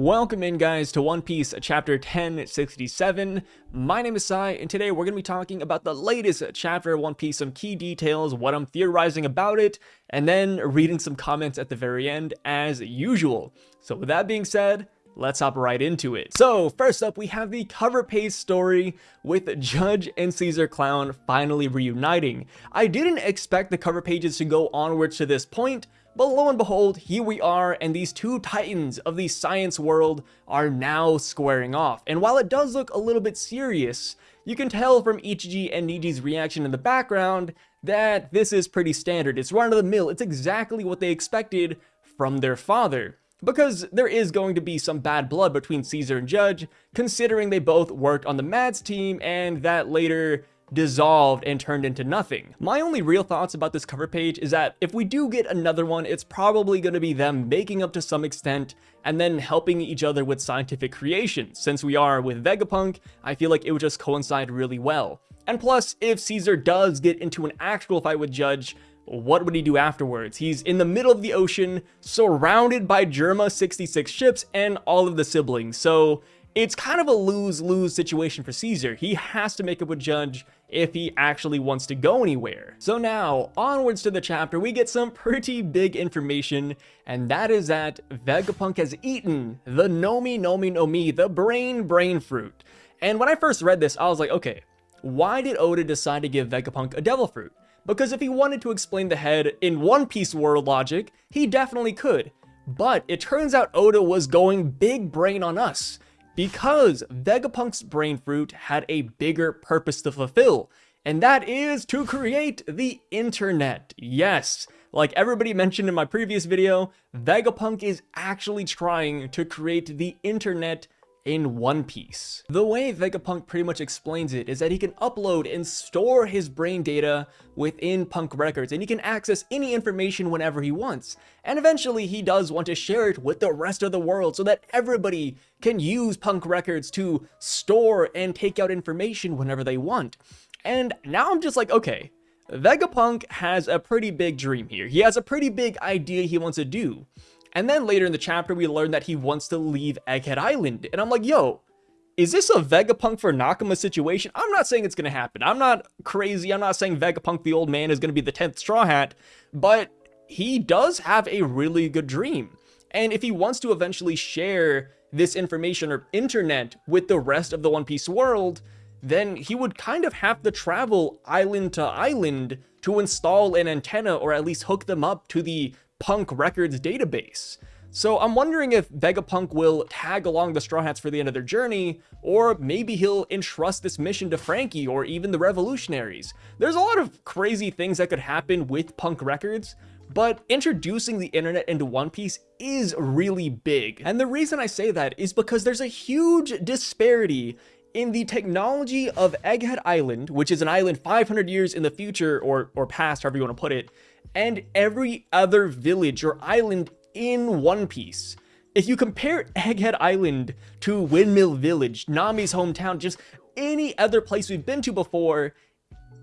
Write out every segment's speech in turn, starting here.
Welcome in guys to One Piece chapter 1067. My name is Sai and today we're going to be talking about the latest chapter of One Piece, some key details, what I'm theorizing about it, and then reading some comments at the very end as usual. So with that being said, let's hop right into it. So first up, we have the cover page story with Judge and Caesar Clown finally reuniting. I didn't expect the cover pages to go onwards to this point, but lo and behold, here we are, and these two titans of the science world are now squaring off. And while it does look a little bit serious, you can tell from Ichiji and Niji's reaction in the background that this is pretty standard. It's run of the mill. It's exactly what they expected from their father. Because there is going to be some bad blood between Caesar and Judge, considering they both worked on the Mads team and that later dissolved and turned into nothing. My only real thoughts about this cover page is that if we do get another one, it's probably going to be them making up to some extent and then helping each other with scientific creation. Since we are with Vegapunk, I feel like it would just coincide really well. And plus, if Caesar does get into an actual fight with Judge, what would he do afterwards? He's in the middle of the ocean, surrounded by Germa 66 ships and all of the siblings, so it's kind of a lose-lose situation for Caesar. He has to make up with Judge if he actually wants to go anywhere. So now, onwards to the chapter, we get some pretty big information, and that is that Vegapunk has eaten the Nomi Nomi no Mi, the brain brain fruit. And when I first read this, I was like, okay, why did Oda decide to give Vegapunk a devil fruit? Because if he wanted to explain the head in One Piece world logic, he definitely could. But it turns out Oda was going big brain on us because Vegapunk's brain fruit had a bigger purpose to fulfill, and that is to create the internet. Yes, like everybody mentioned in my previous video, Vegapunk is actually trying to create the internet in One Piece. The way Vegapunk pretty much explains it is that he can upload and store his brain data within Punk Records and he can access any information whenever he wants. And eventually he does want to share it with the rest of the world so that everybody can use Punk Records to store and take out information whenever they want. And now I'm just like, okay, Vegapunk has a pretty big dream here. He has a pretty big idea he wants to do. And then later in the chapter, we learn that he wants to leave Egghead Island. And I'm like, yo, is this a Vegapunk for Nakama situation? I'm not saying it's going to happen. I'm not crazy. I'm not saying Vegapunk the old man is going to be the 10th Straw Hat, but he does have a really good dream. And if he wants to eventually share this information or internet with the rest of the One Piece world, then he would kind of have to travel island to island to install an antenna or at least hook them up to the Punk Records database. So I'm wondering if Vegapunk will tag along the Straw Hats for the end of their journey, or maybe he'll entrust this mission to Franky or even the Revolutionaries. There's a lot of crazy things that could happen with Punk Records, but introducing the internet into One Piece is really big. And the reason I say that is because there's a huge disparity in the technology of Egghead Island, which is an island 500 years in the future or, or past, however you want to put it, and every other village or island in One Piece. If you compare Egghead Island to Windmill Village, Nami's hometown, just any other place we've been to before,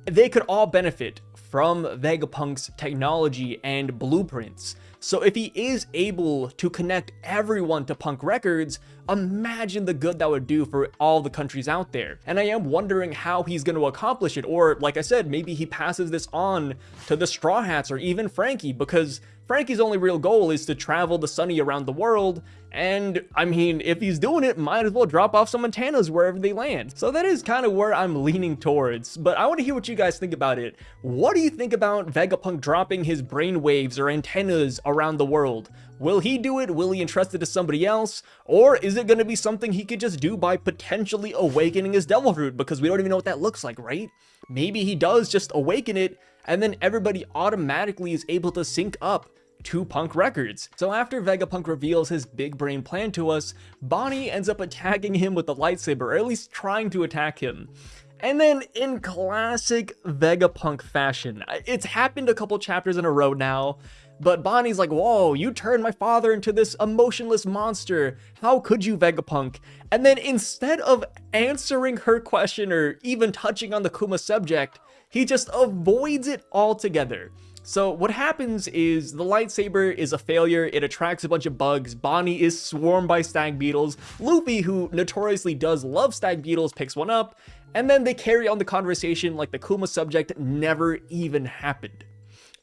they could all benefit from Vegapunk's technology and blueprints. So if he is able to connect everyone to Punk Records, imagine the good that would do for all the countries out there. And I am wondering how he's going to accomplish it, or like I said, maybe he passes this on to the Straw Hats or even Franky, because Franky's only real goal is to travel the Sunny around the world, and I mean, if he's doing it, might as well drop off some antennas wherever they land. So that is kind of where I'm leaning towards, but I want to hear what you guys think about it. What do you think about Vegapunk dropping his brainwaves or antennas around the world? Will he do it? Will he entrust it to somebody else? Or is it going to be something he could just do by potentially awakening his devil fruit? Because we don't even know what that looks like, right? Maybe he does just awaken it, and then everybody automatically is able to sync up to Punk Records. So after Vegapunk reveals his big brain plan to us, Bonnie ends up attacking him with the lightsaber, or at least trying to attack him. And then in classic Vegapunk fashion, it's happened a couple chapters in a row now, but Bonnie's like, whoa, you turned my father into this emotionless monster. How could you, Vegapunk? And then instead of answering her question or even touching on the Kuma subject, he just avoids it altogether. So what happens is the lightsaber is a failure, it attracts a bunch of bugs, Bonnie is swarmed by stag beetles, Luffy, who notoriously does love stag beetles, picks one up, and then they carry on the conversation like the Kuma subject never even happened.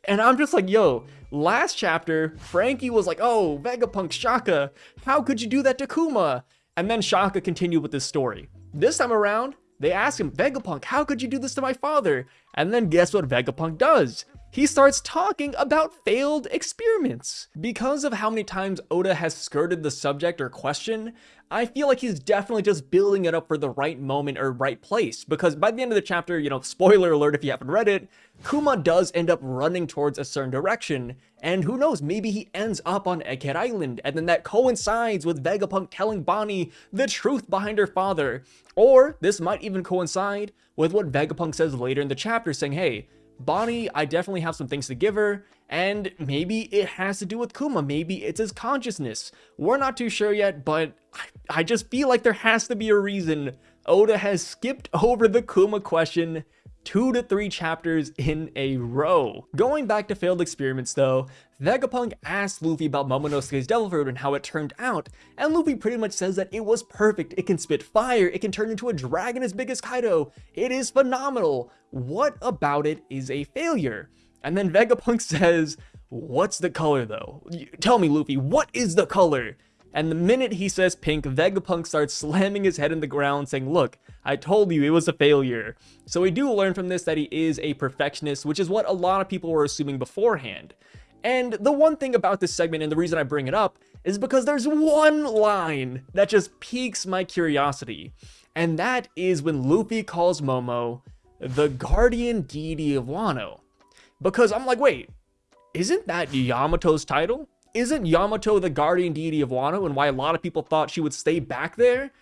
And I'm just like, yo, last chapter, Franky was like, oh, Vegapunk, Shaka, how could you do that to Kuma? And then Shaka continued with this story. This time around, they ask him, Vegapunk, how could you do this to my father? And then guess what Vegapunk does? He starts talking about failed experiments. Because of how many times Oda has skirted the subject or question, I feel like he's definitely just building it up for the right moment or right place. Because by the end of the chapter, you know, spoiler alert if you haven't read it, Kuma does end up running towards a certain direction. And who knows, maybe he ends up on Egghead Island, and then that coincides with Vegapunk telling Bonnie the truth behind her father. Or this might even coincide with what Vegapunk says later in the chapter saying, hey, Bonnie, I definitely have some things to give her, and maybe it has to do with Kuma, maybe it's his consciousness. We're not too sure yet, but I, I just feel like there has to be a reason Oda has skipped over the Kuma question two to three chapters in a row. Going back to failed experiments though, Vegapunk asked Luffy about Momonosuke's Devil Fruit and how it turned out, and Luffy pretty much says that it was perfect, it can spit fire, it can turn into a dragon as big as Kaido, it is phenomenal, what about it is a failure? And then Vegapunk says, what's the color though? Tell me Luffy, what is the color? And the minute he says pink, Vegapunk starts slamming his head in the ground saying, look, I told you it was a failure. So we do learn from this that he is a perfectionist, which is what a lot of people were assuming beforehand. And the one thing about this segment, and the reason I bring it up, is because there's one line that just piques my curiosity. And that is when Luffy calls Momo the guardian deity of Wano. Because I'm like, wait, isn't that Yamato's title? Isn't Yamato the guardian deity of Wano and why a lot of people thought she would stay back there?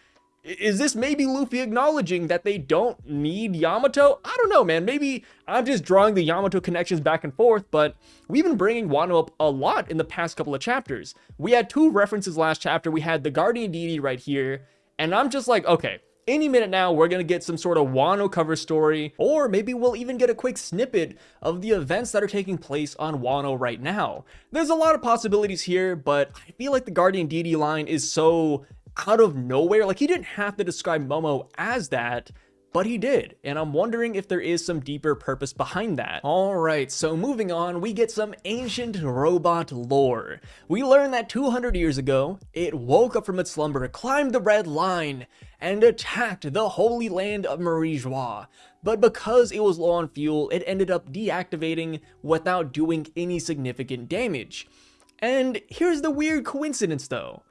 Is this maybe Luffy acknowledging that they don't need Yamato? I don't know, man. Maybe I'm just drawing the Yamato connections back and forth, but we've been bringing Wano up a lot in the past couple of chapters. We had two references last chapter. We had the Guardian Deity right here, and I'm just like, okay, any minute now, we're gonna get some sort of Wano cover story, or maybe we'll even get a quick snippet of the events that are taking place on Wano right now. There's a lot of possibilities here, but I feel like the Guardian Deity line is so out of nowhere. Like, he didn't have to describe Momo as that, but he did, and I'm wondering if there is some deeper purpose behind that. Alright, so moving on, we get some ancient robot lore. We learn that 200 years ago, it woke up from its slumber, climbed the red line, and attacked the holy land of Marie Joie. But because it was low on fuel, it ended up deactivating without doing any significant damage. And here's the weird coincidence though.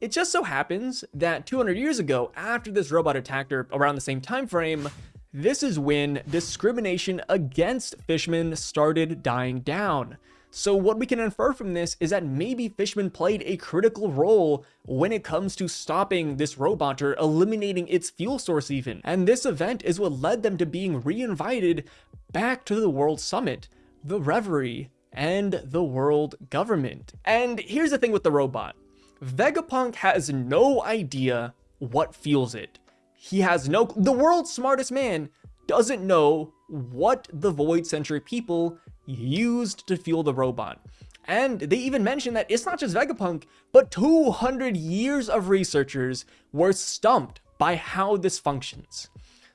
It just so happens that 200 years ago, after this robot attacked her around the same time frame, this is when discrimination against fishmen started dying down. So what we can infer from this is that maybe Fishman played a critical role when it comes to stopping this robot or eliminating its fuel source even. And this event is what led them to being re-invited back to the World Summit, the Reverie, and the world government. And here's the thing with the robot. Vegapunk has no idea what fuels it. He has no- the world's smartest man doesn't know what the Void Century people used to fuel the robot. And they even mention that it's not just Vegapunk, but 200 years of researchers were stumped by how this functions.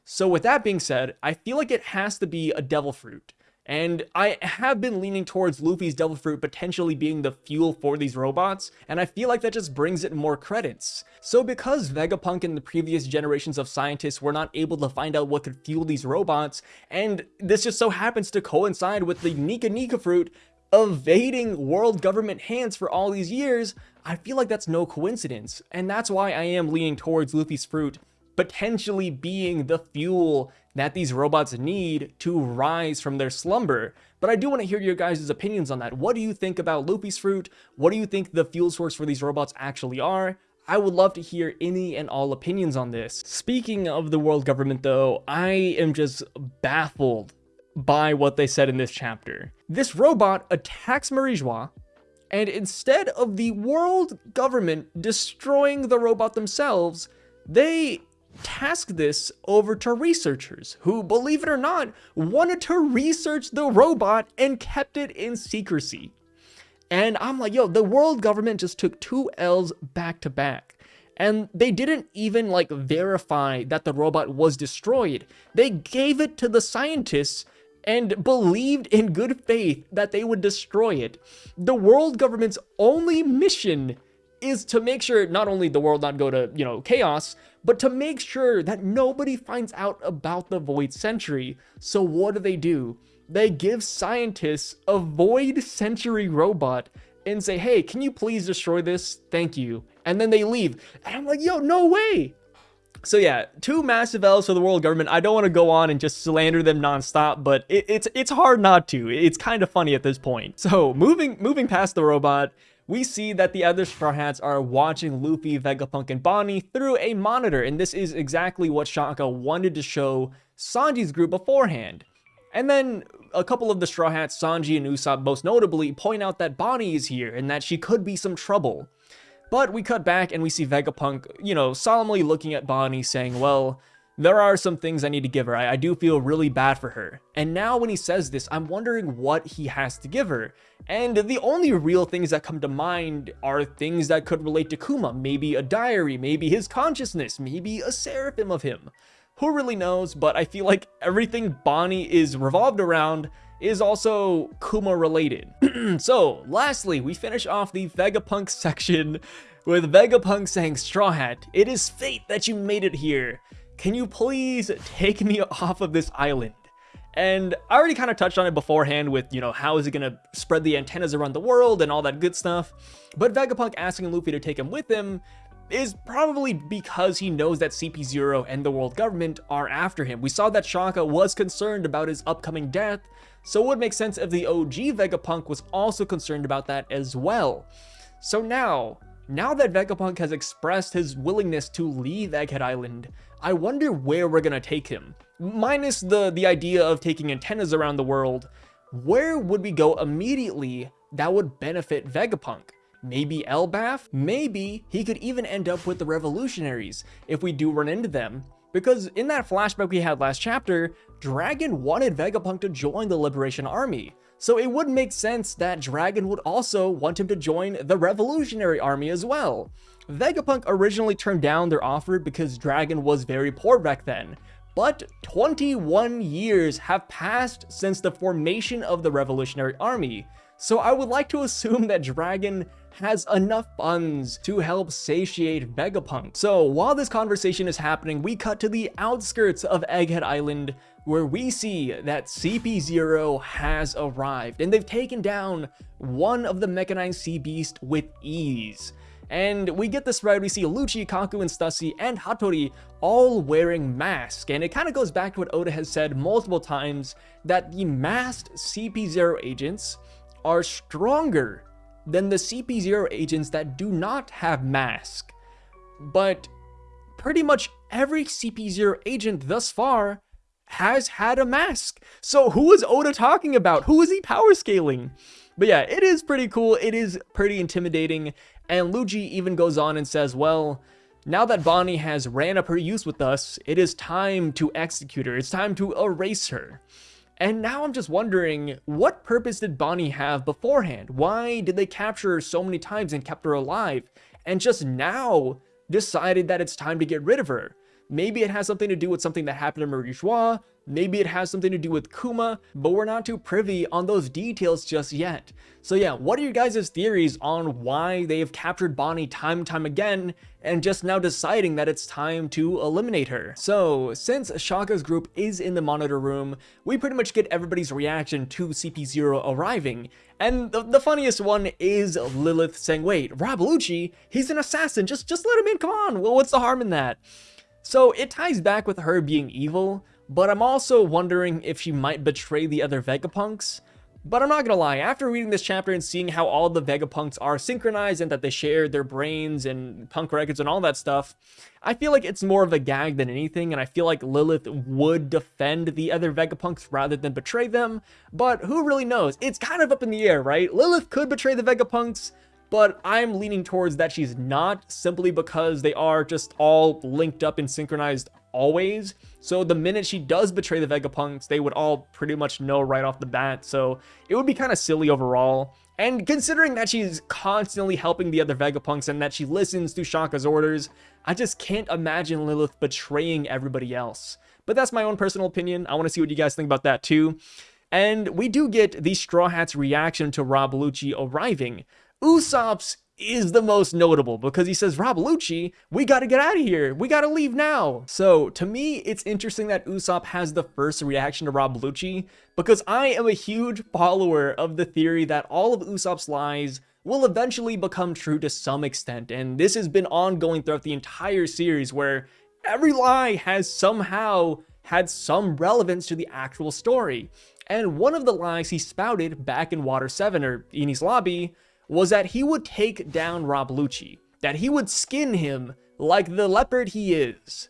So with that being said, I feel like it has to be a devil fruit. And I have been leaning towards Luffy's Devil Fruit potentially being the fuel for these robots, and I feel like that just brings it more credits. So because Vegapunk and the previous generations of scientists were not able to find out what could fuel these robots, and this just so happens to coincide with the Nika Nika Fruit evading world government hands for all these years, I feel like that's no coincidence, and that's why I am leaning towards Luffy's fruit potentially being the fuel that these robots need to rise from their slumber. But I do want to hear your guys' opinions on that. What do you think about Luffy's fruit? What do you think the fuel source for these robots actually are? I would love to hear any and all opinions on this. Speaking of the world government though, I am just baffled by what they said in this chapter. This robot attacks Marie Joie, and instead of the world government destroying the robot themselves, they tasked this over to researchers who, believe it or not, wanted to research the robot and kept it in secrecy. And I'm like, yo, the world government just took two L's back to back. And they didn't even like verify that the robot was destroyed. They gave it to the scientists and believed in good faith that they would destroy it. The world government's only mission is to make sure not only the world not go to, you know, chaos, but to make sure that nobody finds out about the Void Century. So what do they do? They give scientists a Void Century robot and say, hey, can you please destroy this? Thank you. And then they leave. And I'm like, yo, no way. So yeah, two massive L's for the world government. I don't want to go on and just slander them nonstop, but it, it's it's hard not to. It's kind of funny at this point. So moving moving past the robot, we see that the other Straw Hats are watching Luffy, Vegapunk, and Bonnie through a monitor, and this is exactly what Shaka wanted to show Sanji's group beforehand. And then a couple of the Straw Hats, Sanji and Usopp most notably, point out that Bonnie is here and that she could be some trouble. But we cut back and we see Vegapunk, you know, solemnly looking at Bonnie saying, well, there are some things I need to give her. I, I, do feel really bad for her. And now when he says this, I'm wondering what he has to give her. And the only real things that come to mind are things that could relate to Kuma. Maybe a diary, maybe his consciousness, maybe a seraphim of him. Who really knows, but I feel like everything Bonnie is revolved around is also Kuma related. so, lastly, we finish off the Vegapunk section with Vegapunk saying, Straw Hat, it is fate that you made it here. Can you please take me off of this island? And I already kind of touched on it beforehand with, you know, how is he going to spread the antennas around the world and all that good stuff. But Vegapunk asking Luffy to take him with him is probably because he knows that CP0 and the world government are after him. We saw that Shaka was concerned about his upcoming death, so it would make sense if the OG Vegapunk was also concerned about that as well. So now, now that Vegapunk has expressed his willingness to leave Egghead Island, I wonder where we're gonna take him. Minus the, the idea of taking antennas around the world, where would we go immediately that would benefit Vegapunk? Maybe Elbaf? Maybe he could even end up with the revolutionaries if we do run into them. Because in that flashback we had last chapter, Dragon wanted Vegapunk to join the Liberation Army. So it would make sense that Dragon would also want him to join the Revolutionary Army as well. Vegapunk originally turned down their offer because Dragon was very poor back then, but 21 years have passed since the formation of the Revolutionary Army, so I would like to assume that Dragon has enough funds to help satiate Vegapunk. So while this conversation is happening, we cut to the outskirts of Egghead Island where we see that CP0 has arrived and they've taken down one of the mechanized sea beast with ease. And we get this right, we see Lucci, Kaku, and Stussy, and Hattori all wearing masks. And it kind of goes back to what Oda has said multiple times, that the masked CP0 agents are stronger than the CP0 agents that do not have mask. But pretty much every CP0 agent thus far has had a mask. So who is Oda talking about? Who is he power scaling? But yeah, it is pretty cool. It is pretty intimidating. And Lucci even goes on and says, well, now that Bonnie has ran up her use with us, it is time to execute her. It's time to erase her. And now I'm just wondering, what purpose did Bonnie have beforehand? Why did they capture her so many times and kept her alive? And just now decided that it's time to get rid of her? Maybe it has something to do with something that happened to Marie Joie, maybe it has something to do with Kuma, but we're not too privy on those details just yet. So yeah, what are your guys' theories on why they've captured Bonnie time and time again, and just now deciding that it's time to eliminate her? So, since Shaka's group is in the monitor room, we pretty much get everybody's reaction to CP0 arriving, and the, the funniest one is Lilith saying, wait, Rob Lucci, he's an assassin, just, just let him in, come on, well, what's the harm in that? So it ties back with her being evil, but I'm also wondering if she might betray the other Vegapunks. But I'm not gonna lie, after reading this chapter and seeing how all the Vegapunks are synchronized and that they share their brains and punk records and all that stuff, I feel like it's more of a gag than anything, and I feel like Lilith would defend the other Vegapunks rather than betray them, but who really knows? It's kind of up in the air, right? Lilith could betray the Vegapunks, but I'm leaning towards that she's not simply because they are just all linked up and synchronized always. So the minute she does betray the Vegapunks, they would all pretty much know right off the bat. So it would be kind of silly overall. And considering that she's constantly helping the other Vegapunks and that she listens to Shaka's orders, I just can't imagine Lilith betraying everybody else. But that's my own personal opinion. I want to see what you guys think about that too. And we do get the Straw Hats reaction to Rob Lucci arriving. Usopp's is the most notable because he says, Rob Lucci, we got to get out of here. We got to leave now. So to me, it's interesting that Usopp has the first reaction to Rob Lucci because I am a huge follower of the theory that all of Usopp's lies will eventually become true to some extent. And this has been ongoing throughout the entire series where every lie has somehow had some relevance to the actual story. And one of the lies he spouted back in Water 7 or Enies Lobby was that he would take down Rob Lucci, that he would skin him like the leopard he is.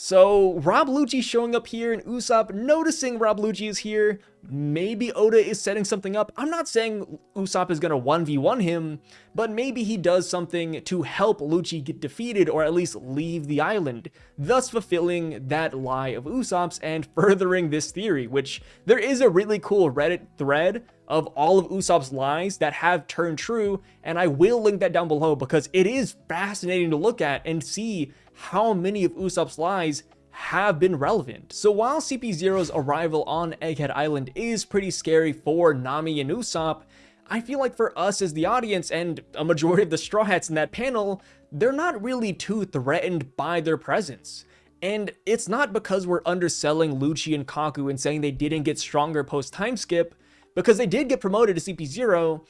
So Rob Lucci showing up here and Usopp noticing Rob Lucci is here. Maybe Oda is setting something up. I'm not saying Usopp is going to 1v1 him, but maybe he does something to help Lucci get defeated or at least leave the island, thus fulfilling that lie of Usopp's and furthering this theory, which there is a really cool Reddit thread of all of Usopp's lies that have turned true, and I will link that down below because it is fascinating to look at and see how many of Usopp's lies have been relevant. So while CP0's arrival on Egghead Island is pretty scary for Nami and Usopp, I feel like for us as the audience and a majority of the Straw Hats in that panel, they're not really too threatened by their presence. And it's not because we're underselling Lucci and Kaku and saying they didn't get stronger post time skip, because they did get promoted to CP0,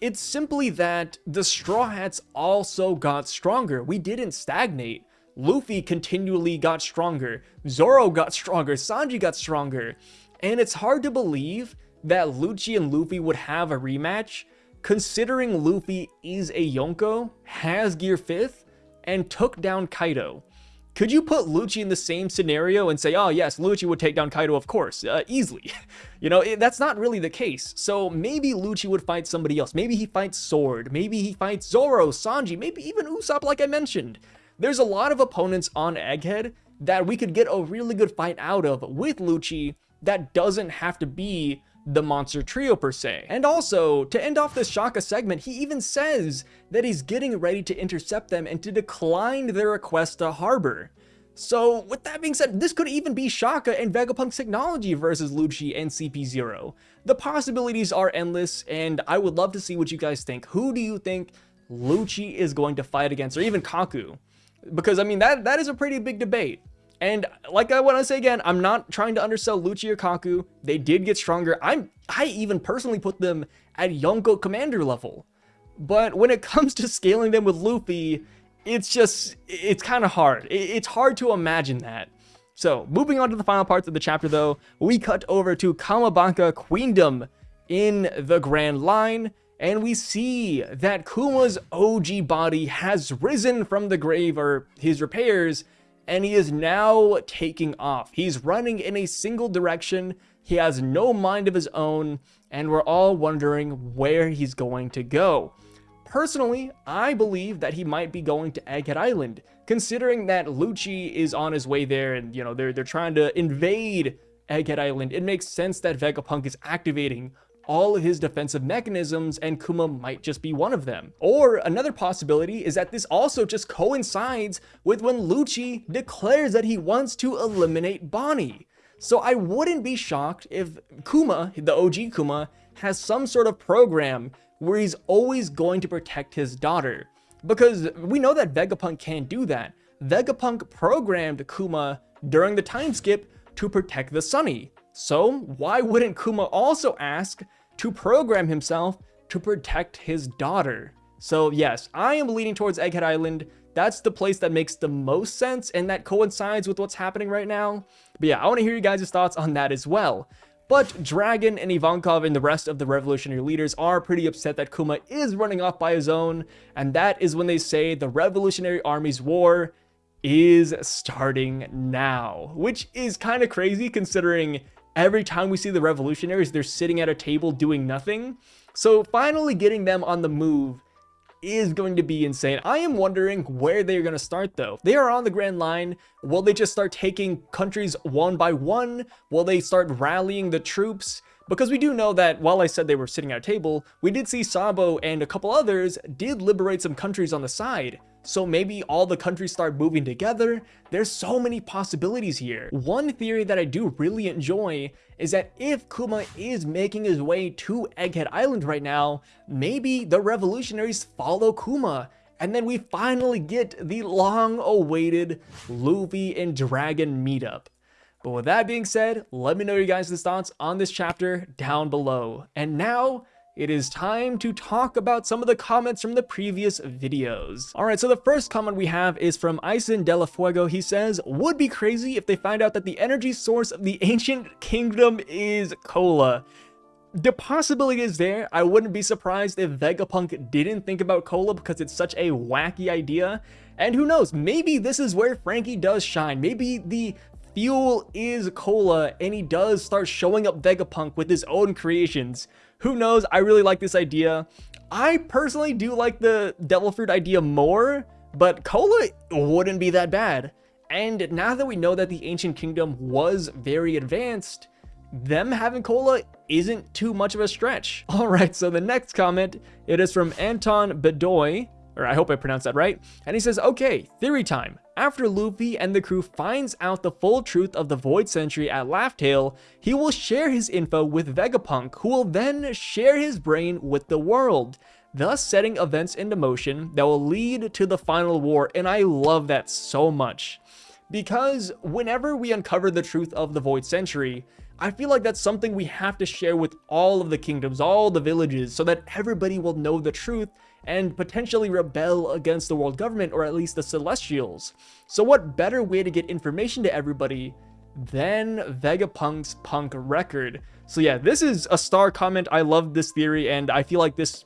it's simply that the Straw Hats also got stronger. We didn't stagnate. Luffy continually got stronger, Zoro got stronger, Sanji got stronger, and it's hard to believe that Lucci and Luffy would have a rematch, considering Luffy is a Yonko, has Gear 5th, and took down Kaido. Could you put Lucci in the same scenario and say, oh yes, Lucci would take down Kaido, of course, uh, easily. you know, it, that's not really the case. So maybe Lucci would fight somebody else. Maybe he fights Sword. Maybe he fights Zoro, Sanji, maybe even Usopp like I mentioned. There's a lot of opponents on Egghead that we could get a really good fight out of with Lucci that doesn't have to be the monster trio per se. And also, to end off this Shaka segment, he even says that he's getting ready to intercept them and to decline their request to harbor. So with that being said, this could even be Shaka and Vegapunk's technology versus Lucci and CP0. The possibilities are endless and I would love to see what you guys think. Who do you think Lucci is going to fight against or even Kaku? Because I mean, that that is a pretty big debate. And like I want to say again, I'm not trying to undersell Lucci or Kaku. They did get stronger. I'm I even personally put them at Yonko commander level. But when it comes to scaling them with Luffy, it's just it's kind of hard. It's hard to imagine that. So, moving on to the final parts of the chapter though, we cut over to Kamabaka Queendom in the Grand Line and we see that Kuma's OG body has risen from the grave or his repairs and he is now taking off. He's running in a single direction. He has no mind of his own and we're all wondering where he's going to go. Personally, I believe that he might be going to Egghead Island, considering that Lucci is on his way there and, you know, they're, they're trying to invade Egghead Island. It makes sense that Vegapunk is activating all of his defensive mechanisms and Kuma might just be one of them. Or another possibility is that this also just coincides with when Lucci declares that he wants to eliminate Bonnie. So I wouldn't be shocked if Kuma, the OG Kuma, has some sort of program where he's always going to protect his daughter. Because we know that Vegapunk can't do that. Vegapunk programmed Kuma during the time skip to protect the Sunny. So why wouldn't Kuma also ask to program himself to protect his daughter. So yes, I am leaning towards Egghead Island. That's the place that makes the most sense and that coincides with what's happening right now. But yeah, I want to hear you guys' thoughts on that as well. But Dragon and Ivankov and the rest of the revolutionary leaders are pretty upset that Kuma is running off by his own, and that is when they say the revolutionary army's war is starting now, which is kind of crazy considering every time we see the revolutionaries, they're sitting at a table doing nothing. So finally getting them on the move is going to be insane. I am wondering where they're going to start though. They are on the Grand Line. Will they just start taking countries one by one? Will they start rallying the troops? Because we do know that while I said they were sitting at a table, we did see Sabo and a couple others did liberate some countries on the side. So maybe all the countries start moving together. There's so many possibilities here. One theory that I do really enjoy is that if Kuma is making his way to Egghead Island right now, maybe the revolutionaries follow Kuma and then we finally get the long awaited Luffy and Dragon meetup. But with that being said, let me know your guys' thoughts on this chapter down below. And now, it is time to talk about some of the comments from the previous videos. Alright, so the first comment we have is from Ison de Fuego. He says, would be crazy if they find out that the energy source of the ancient kingdom is cola. The possibility is there. I wouldn't be surprised if Vegapunk didn't think about cola because it's such a wacky idea. And who knows, maybe this is where Franky does shine. Maybe the fuel is cola and he does start showing up Vegapunk with his own creations. Who knows? I really like this idea. I personally do like the devil fruit idea more, but cola wouldn't be that bad. And now that we know that the ancient kingdom was very advanced, them having cola isn't too much of a stretch. All right, so the next comment, it is from Anton Bedoy, or I hope I pronounced that right. And he says, okay, theory time. After Luffy and the crew finds out the full truth of the Void Century at Laugh Tale, he will share his info with Vegapunk, who will then share his brain with the world, thus setting events into motion that will lead to the final war, and I love that so much. Because whenever we uncover the truth of the Void Century, I feel like that's something we have to share with all of the kingdoms, all the villages, so that everybody will know the truth and potentially rebel against the world government or at least the Celestials. So what better way to get information to everybody than Vegapunk's punk record? So yeah, this is a star comment. I love this theory and I feel like this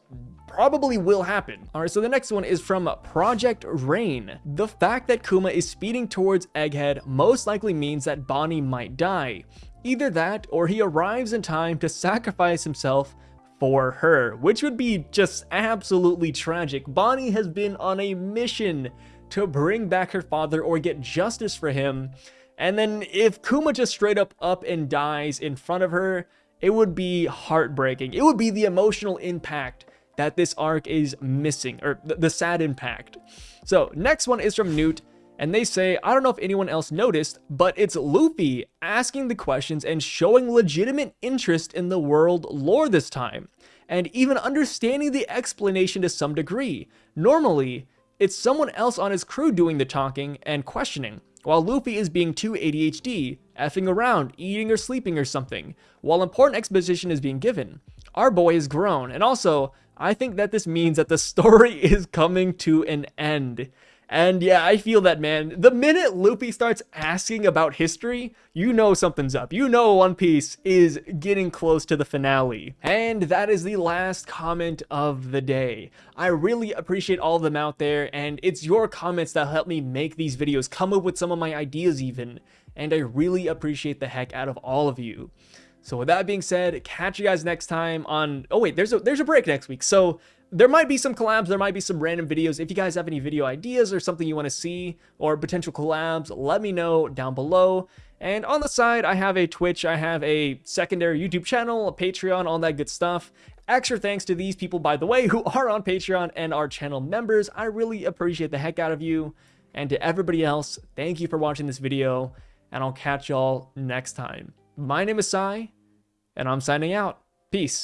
probably will happen. All right, so the next one is from Project Rain. The fact that Kuma is speeding towards Egghead most likely means that Bonnie might die. Either that, or he arrives in time to sacrifice himself for her, which would be just absolutely tragic. Bonnie has been on a mission to bring back her father or get justice for him. And then if Kuma just straight up up and dies in front of her, it would be heartbreaking. It would be the emotional impact that this arc is missing, or the sad impact. So next one is from Newt and they say, I don't know if anyone else noticed, but it's Luffy asking the questions and showing legitimate interest in the world lore this time, and even understanding the explanation to some degree. Normally, it's someone else on his crew doing the talking and questioning, while Luffy is being too ADHD, effing around, eating or sleeping or something, while important exposition is being given. Our boy is grown, and also, I think that this means that the story is coming to an end. And yeah, I feel that, man. The minute Luffy starts asking about history, you know something's up. You know One Piece is getting close to the finale. And that is the last comment of the day. I really appreciate all of them out there, and it's your comments that help me make these videos, come up with some of my ideas even. And I really appreciate the heck out of all of you. So with that being said, catch you guys next time on... Oh wait, there's a, there's a break next week. So there might be some collabs, there might be some random videos. If you guys have any video ideas or something you want to see or potential collabs, let me know down below. And on the side, I have a Twitch, I have a secondary YouTube channel, a Patreon, all that good stuff. Extra thanks to these people, by the way, who are on Patreon and are channel members. I really appreciate the heck out of you. And to everybody else, thank you for watching this video, and I'll catch y'all next time. My name is Sai, and I'm signing out. Peace.